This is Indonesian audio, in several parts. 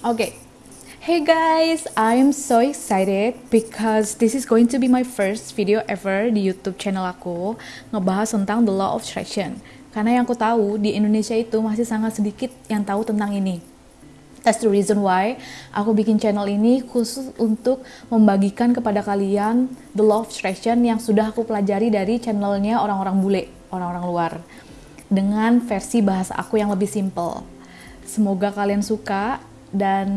Okay. Hey guys, I'm so excited because this is going to be my first video ever di YouTube channel aku ngebahas tentang the law of attraction. Karena yang aku tahu di Indonesia itu masih sangat sedikit yang tahu tentang ini. That's the reason why aku bikin channel ini khusus untuk membagikan kepada kalian the law of attraction yang sudah aku pelajari dari channelnya orang-orang bule, orang-orang luar. Dengan versi bahasa aku yang lebih simple. Semoga kalian suka dan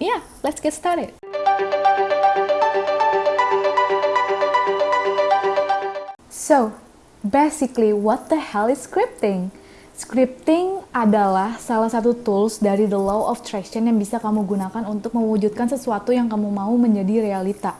yeah, let's get started. So, basically what the hell is scripting? Scripting adalah salah satu tools dari the law of attraction yang bisa kamu gunakan untuk mewujudkan sesuatu yang kamu mau menjadi realita.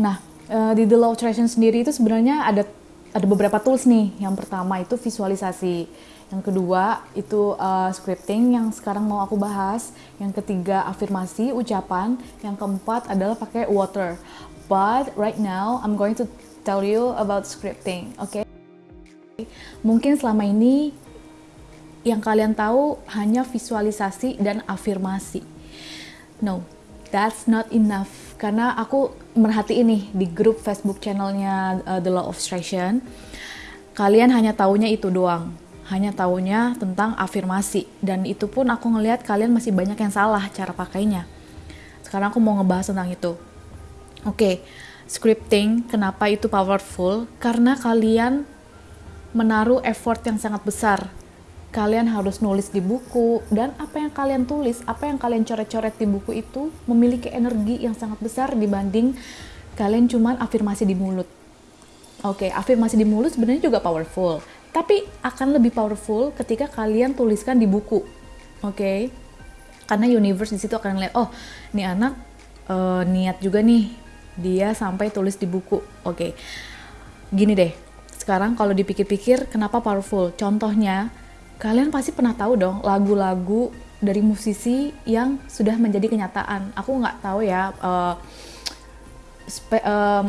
Nah, eh, di the law of attraction sendiri itu sebenarnya ada ada beberapa tools nih. Yang pertama itu visualisasi. Yang kedua itu uh, scripting yang sekarang mau aku bahas. Yang ketiga afirmasi, ucapan. Yang keempat adalah pakai water. But right now I'm going to tell you about scripting, oke? Okay? Mungkin selama ini yang kalian tahu hanya visualisasi dan afirmasi. No, that's not enough. Karena aku merhati ini di grup Facebook channelnya uh, The Law of Attraction. Kalian hanya taunya itu doang hanya tahunya tentang afirmasi dan itu pun aku ngelihat kalian masih banyak yang salah cara pakainya. Sekarang aku mau ngebahas tentang itu. Oke, okay, scripting kenapa itu powerful? Karena kalian menaruh effort yang sangat besar. Kalian harus nulis di buku dan apa yang kalian tulis, apa yang kalian coret-coret di buku itu memiliki energi yang sangat besar dibanding kalian cuman afirmasi di mulut. Oke, okay, afirmasi di mulut sebenarnya juga powerful, tapi akan lebih powerful ketika kalian tuliskan di buku. Oke. Okay? Karena universe di situ akan lihat, oh, nih anak uh, niat juga nih dia sampai tulis di buku. Oke. Okay. Gini deh. Sekarang kalau dipikir-pikir kenapa powerful? Contohnya, kalian pasti pernah tahu dong lagu-lagu dari musisi yang sudah menjadi kenyataan. Aku nggak tahu ya uh, uh,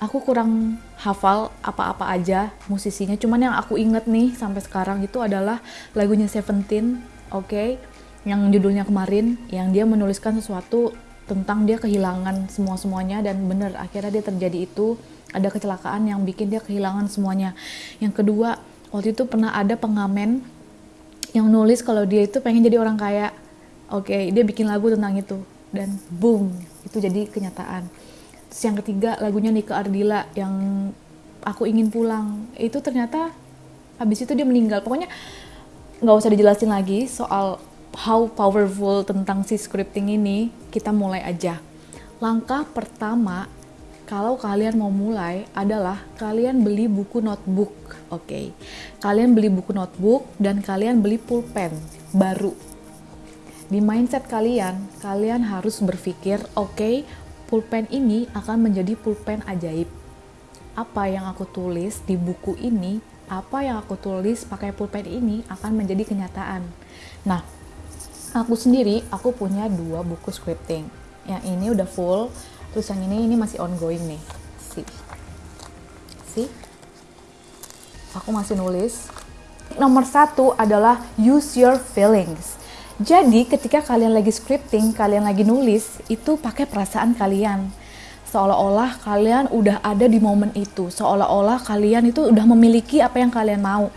aku kurang hafal apa-apa aja musisinya. Cuman yang aku inget nih sampai sekarang itu adalah lagunya Seventeen oke? Okay? yang judulnya kemarin yang dia menuliskan sesuatu tentang dia kehilangan semua semuanya dan bener akhirnya dia terjadi itu. Ada kecelakaan yang bikin dia kehilangan semuanya. Yang kedua waktu itu pernah ada pengamen yang nulis kalau dia itu pengen jadi orang kaya. Oke okay, dia bikin lagu tentang itu. Dan boom itu jadi kenyataan Terus yang ketiga lagunya Nika Ardila yang aku ingin pulang. Itu ternyata habis itu dia meninggal. Pokoknya nggak usah dijelasin lagi soal how powerful tentang si scripting ini. Kita mulai aja. Langkah pertama kalau kalian mau mulai adalah kalian beli buku notebook, oke? Okay. Kalian beli buku notebook dan kalian beli pulpen baru. Di mindset kalian, kalian harus berpikir, oke, okay, pulpen ini akan menjadi pulpen ajaib. Apa yang aku tulis di buku ini, apa yang aku tulis pakai pulpen ini akan menjadi kenyataan. Nah, aku sendiri, aku punya dua buku scripting. Yang ini udah full, terus yang ini ini masih ongoing nih. Si, si, aku masih nulis. Nomor satu adalah use your feelings jadi ketika kalian lagi scripting, kalian lagi nulis, itu pakai perasaan kalian. Seolah-olah kalian udah ada di momen itu, seolah-olah kalian itu udah memiliki apa yang kalian mau.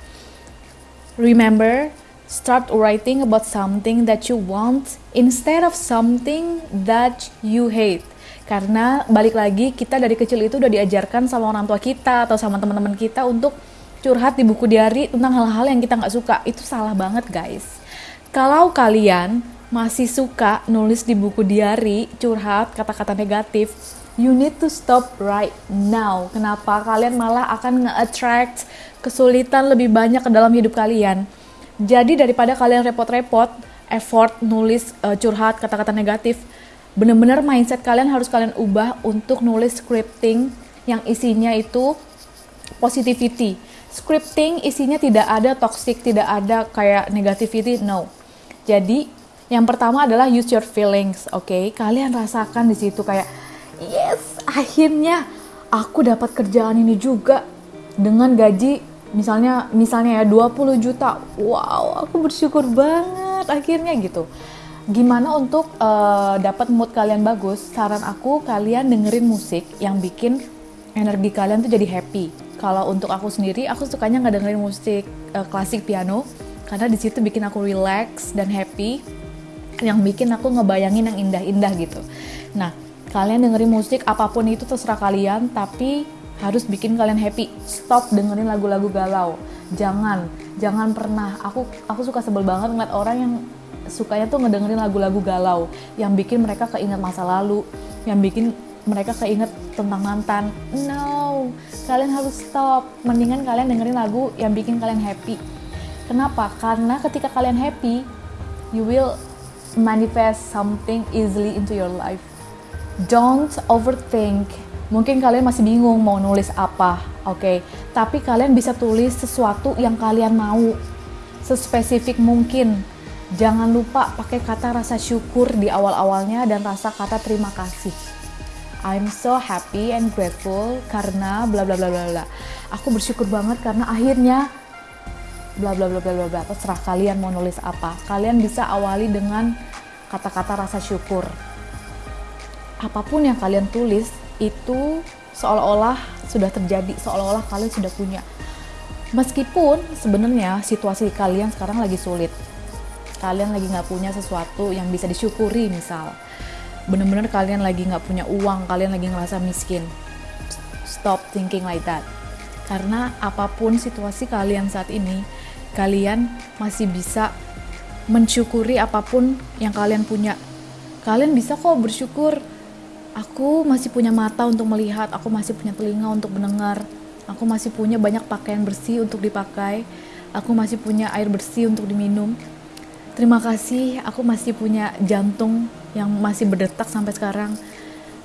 Remember, start writing about something that you want instead of something that you hate. Karena balik lagi kita dari kecil itu udah diajarkan sama orang tua kita atau sama teman-teman kita untuk curhat di buku diary tentang hal-hal yang kita nggak suka. Itu salah banget guys kalau kalian masih suka nulis di buku diary, curhat, kata-kata negatif, you need to stop right now. Kenapa? Kalian malah akan nge-attract kesulitan lebih banyak ke dalam hidup kalian. Jadi daripada kalian repot-repot, effort nulis uh, curhat, kata-kata negatif, bener-bener mindset kalian harus kalian ubah untuk nulis scripting yang isinya itu positivity. Scripting isinya tidak ada toxic, tidak ada kayak negativity, no jadi yang pertama adalah use your feelings, oke? Okay? Kalian rasakan di situ kayak yes, akhirnya aku dapat kerjaan ini juga dengan gaji misalnya misalnya ya 20 juta. Wow, aku bersyukur banget akhirnya gitu. gimana untuk uh, dapat mood kalian bagus? Saran aku kalian dengerin musik yang bikin energi kalian tuh jadi happy. Kalau untuk aku sendiri, aku sukanya nggak dengerin musik uh, klasik piano karena di situ bikin aku relax dan happy, yang bikin aku ngebayangin yang indah-indah gitu. Nah, kalian dengerin musik apa pun itu terserah kalian, tapi harus bikin kalian happy. Stop dengerin lagu-lagu galau. Jangan, jangan pernah. Aku aku suka sebel banget ngeliat orang yang sukanya tuh ngedengerin lagu-lagu galau yang bikin mereka keinget masa lalu, yang bikin mereka keinget tentang mantan. No, kalian harus stop. Mendingan kalian dengerin lagu yang bikin kalian happy. Kenapa? Karena ketika kalian happy, you will manifest something easily into your life. Don't overthink. Mungkin kalian masih bingung mau nulis apa, oke? Okay? Tapi kalian bisa tulis sesuatu yang kalian mau, sespesifik mungkin Jangan lupa pakai kata rasa syukur di awal-awalnya dan rasa kata terima kasih. I'm so happy and grateful karena bla bla bla bla bla. Aku bersyukur banget karena akhirnya bla bla bla bla bla. Terserah kalian mau nulis apa. Kalian bisa awali dengan kata-kata rasa syukur. Apa pun yang kalian tulis itu seolah-olah sudah terjadi, seolah-olah kalian sudah punya. Meskipun sebenarnya situasi kalian sekarang lagi sulit, kalian lagi nggak punya sesuatu yang bisa disyukuri misal bener-bener kalian lagi nggak punya uang kalian lagi ngerasa miskin stop thinking like that karena apa pun situasi kalian saat ini kalian masih bisa mensyukuri apa pun yang kalian punya kalian bisa kok bersyukur aku masih punya mata untuk melihat aku masih punya telinga untuk mendengar aku masih punya banyak pakaian bersih untuk dipakai aku masih punya air bersih untuk diminum Terima kasih, aku masih punya jantung yang masih berdetak sampai sekarang.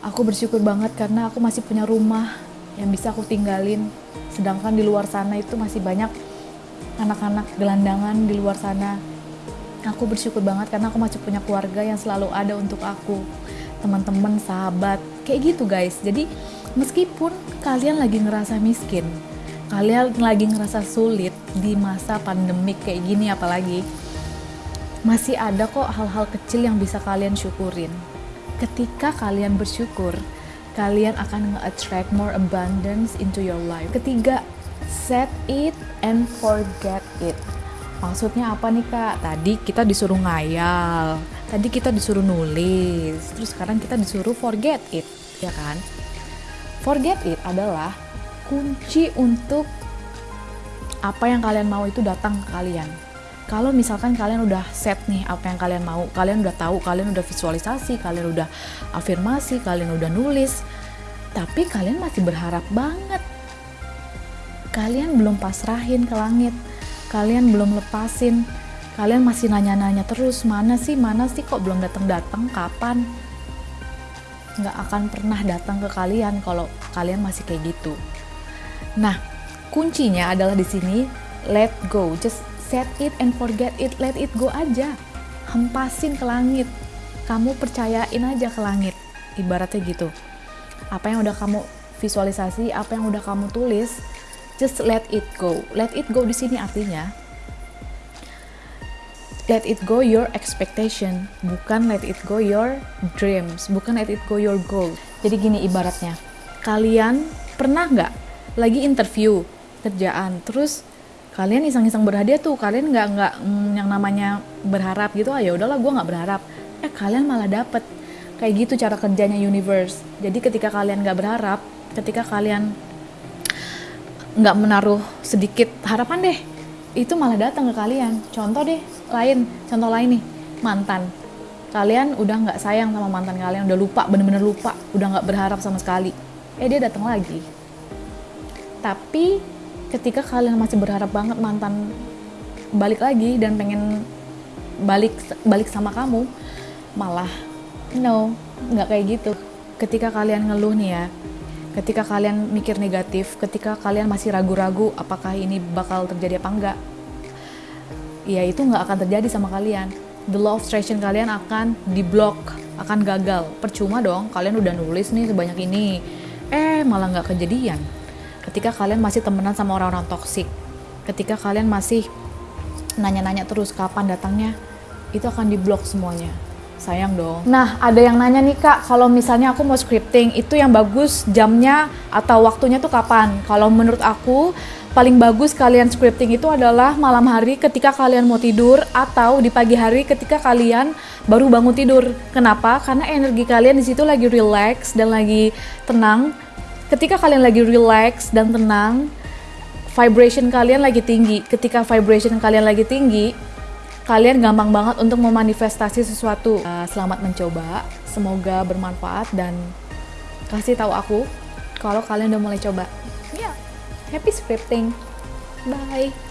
Aku bersyukur banget karena aku masih punya rumah yang bisa aku tinggalin. Sedangkan di luar sana itu masih banyak anak-anak gelandangan di luar sana. Aku bersyukur banget karena aku masih punya keluarga yang selalu ada untuk aku. Teman-teman, sahabat, kayak gitu guys. Jadi meskipun kalian lagi ngerasa miskin, kalian lagi ngerasa sulit di masa pandemik kayak gini apalagi, masih ada kok hal-hal kecil yang bisa kalian syukurin. Ketika kalian bersyukur, kalian akan nge-attract more abundance into your life. Ketiga, set it and forget it. Maksudnya apa nih kak? Tadi kita disuruh ngayal, tadi kita disuruh nulis, terus sekarang kita disuruh forget it, ya kan? Forget it adalah kunci untuk apa yang kalian mau itu datang ke kalian kalau misalkan kalian udah set nih apa yang kalian mau, kalian udah tahu, kalian udah visualisasi, kalian udah afirmasi, kalian udah nulis, tapi kalian masih berharap banget. Kalian belum pasrahin ke langit, kalian belum lepasin, kalian masih nanya-nanya terus, mana sih, mana sih kok belum datang-datang, kapan? Nggak akan pernah datang ke kalian kalau kalian masih kayak gitu. Nah, kuncinya adalah di sini let go, just set it and forget it, let it go aja. Hempasin ke langit. Kamu percayain aja ke langit. Ibaratnya gitu. Apa yang udah kamu visualisasi, apa yang udah kamu tulis, just let it go. Let it go di sini artinya let it go your expectation, bukan let it go your dreams, bukan let it go your goal. Jadi gini ibaratnya, kalian pernah nggak lagi interview kerjaan, terus kalian iseng-iseng berhadiah tuh kalian nggak nggak mm, yang namanya berharap gitu ah ya udahlah gue nggak berharap. Eh kalian malah dapet. Kayak gitu cara kerjanya universe. Jadi ketika kalian nggak berharap ketika kalian nggak menaruh sedikit harapan deh. Itu malah datang ke kalian. Contoh deh lain. Contoh lain nih mantan. Kalian udah nggak sayang sama mantan kalian udah lupa bener-bener lupa udah nggak berharap sama sekali. Eh dia datang lagi. Tapi ketika kalian masih berharap banget mantan balik lagi dan pengen balik balik sama kamu malah no nggak kayak gitu. Ketika kalian ngeluh nih ya ketika kalian mikir negatif ketika kalian masih ragu-ragu apakah ini bakal terjadi apa enggak ya itu nggak akan terjadi sama kalian. The law of attraction kalian akan diblok akan gagal. Percuma dong kalian udah nulis nih sebanyak ini. Eh malah nggak kejadian. Ketika kalian masih temenan sama orang-orang toksik ketika kalian masih nanya-nanya terus kapan datangnya itu akan diblok semuanya sayang dong. Nah, ada yang nanya nih kak, kalau misalnya aku mau scripting, itu yang bagus jamnya atau waktunya tuh kapan? Kalau menurut aku, paling bagus kalian scripting itu adalah malam hari ketika kalian mau tidur atau di pagi hari ketika kalian baru bangun tidur. Kenapa? Karena energi kalian di situ lagi relax dan lagi tenang. Ketika kalian lagi relax dan tenang, vibration kalian lagi tinggi. Ketika vibration kalian lagi tinggi, kalian gampang banget untuk memanifestasi sesuatu. Uh, selamat mencoba, semoga bermanfaat dan kasih tahu aku kalau kalian udah mulai coba. Ya, yeah. happy scripting. Bye.